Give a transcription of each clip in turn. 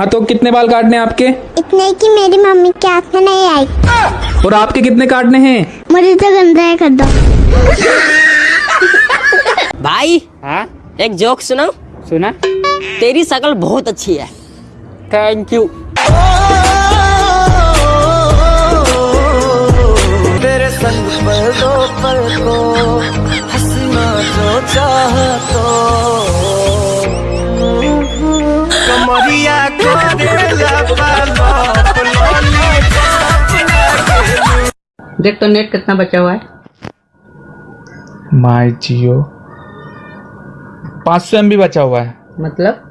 हाँ तो कितने बाल काटने हैं आपके? इतने कि मेरी मम्मी के हाथ में नहीं आई। और आपके कितने काटने हैं? मुझे तो गंदा है कर दो। भाई हाँ? एक जोक सुनाओ सुना। तेरी शकल बहुत अच्छी है। थैंक यू देख तो नेट कितना बचा हुआ है। माई जियो। पाँच सौ एम बचा हुआ है। मतलब?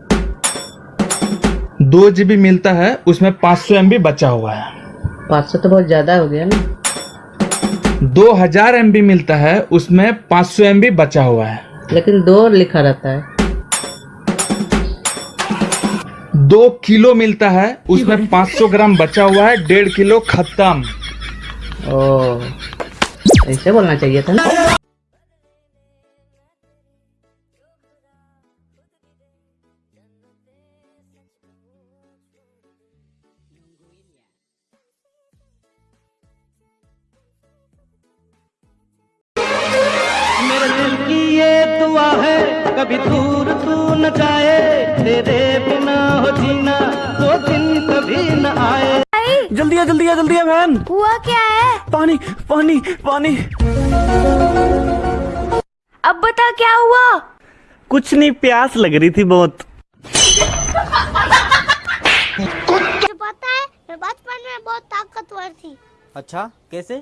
दो जीबी मिलता है उसमें पाँच सौ एम बचा हुआ है। पाँच सौ तो बहुत ज़्यादा हो गया ना। दो हज़ार एम मिलता है उसमें पाँच सौ एम बचा हुआ है। लेकिन दो लिखा रहता है। दो किलो मिलता है उसमें 500 ग्राम बचा हुआ है डेढ़ किलो खत्म। ऐसे बोलना चाहिए था ना। मेरे दिल की ये दुआ है कभी दूर तू न जाए तेरे वो दिन कभी न आए। जल्दी आ जल्दी आ जल्दी आ बहन। हुआ क्या है? पानी पानी पानी। अब बता क्या हुआ? कुछ नहीं प्यास लग रही थी बहुत। पता है मैं बचपन में बहुत ताकतवर थी। अच्छा कैसे?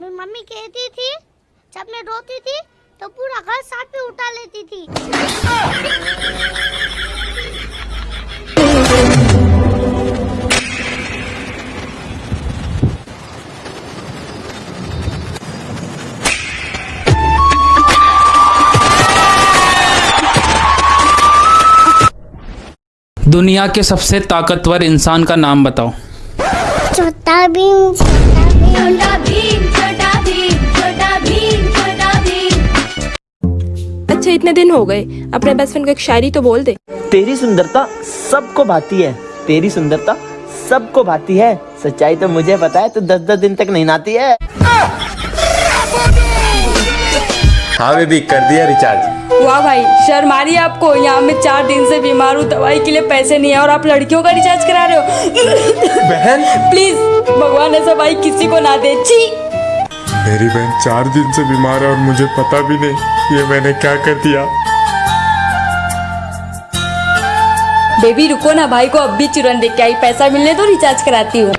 मेरी मम्मी कहती थी जब मैं रोती थी तो पूरा घर साथ में उठा लेती थी। दुनिया के सबसे ताकतवर इंसान का नाम बताओ। छोटा भीम छोटा भीम। छोटा भीम छोटा भीम छोटा भीम अच्छा इतने दिन हो गए। अपने बेस्ट फ्रेंड को एक शायरी तो बोल दे। तेरी सुंदरता सबको भाती है। तेरी सुंदरता सबको भाती है। सच्चाई तो मुझे पता है तो दस दस दिन तक नहीं नहाती है। हाँ बेबी कर दिया रिचार्ज वाह भाई शर्म आ रही है आपको? यहाँ मैं चार दिन से बीमार हूँ दवाई के लिए पैसे नहीं है और आप लड़कियों का रिचार्ज करा रहे हो। बहन? प्लीज़ भगवान ऐसा भाई किसी को ना दे। छी। मेरी बहन चार दिन से बीमार है और मुझे पता भी नहीं ये मैंने क्या कर दिया। बेबी रुको ना भाई को अब भी चुरन देख के आई पैसा मिलने तो रिचार्ज कराती हूँ।